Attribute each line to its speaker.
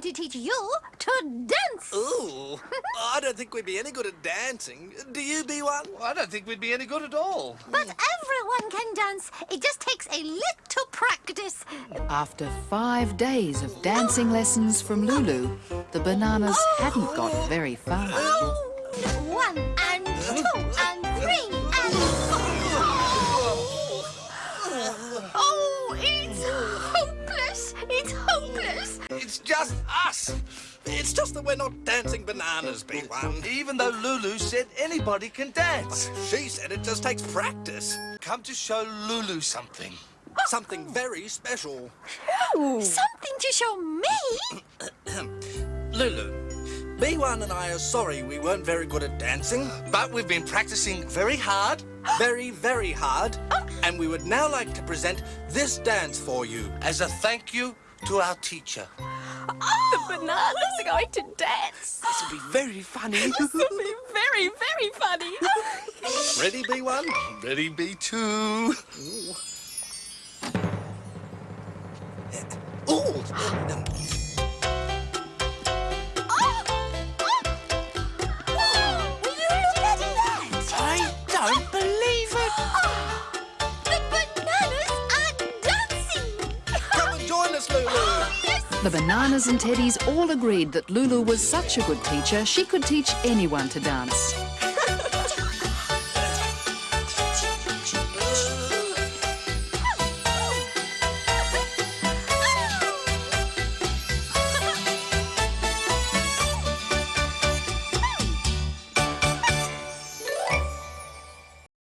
Speaker 1: going to teach you to dance.
Speaker 2: Ooh, I don't think we'd be any good at dancing. Do you, B1?
Speaker 3: I don't think we'd be any good at all.
Speaker 1: But everyone can dance. It just takes a little practice.
Speaker 4: After five days of dancing lessons from Lulu, the bananas oh. hadn't got very far.
Speaker 1: Oh, one and two and three and four. Oh, it's hopeless. It's hopeless.
Speaker 2: It's just us. It's just that we're not dancing bananas, B1.
Speaker 3: Even though Lulu said anybody can dance.
Speaker 2: She said it just takes practice.
Speaker 3: Come to show Lulu something. Oh.
Speaker 2: Something very special.
Speaker 1: Something to show me.
Speaker 2: Lulu, B1 and I are sorry we weren't very good at dancing.
Speaker 3: But we've been practicing very hard.
Speaker 2: Very, very hard. Oh. And we would now like to present this dance for you.
Speaker 3: as a thank you to our teacher.
Speaker 5: The bananas are going to dance.
Speaker 3: This will be very funny.
Speaker 5: This will be very, very funny.
Speaker 2: Ready, B1?
Speaker 3: Ready, B2.
Speaker 2: Ooh!
Speaker 1: Oh,
Speaker 4: The bananas and teddies all agreed that Lulu was such a good teacher she could teach anyone to dance.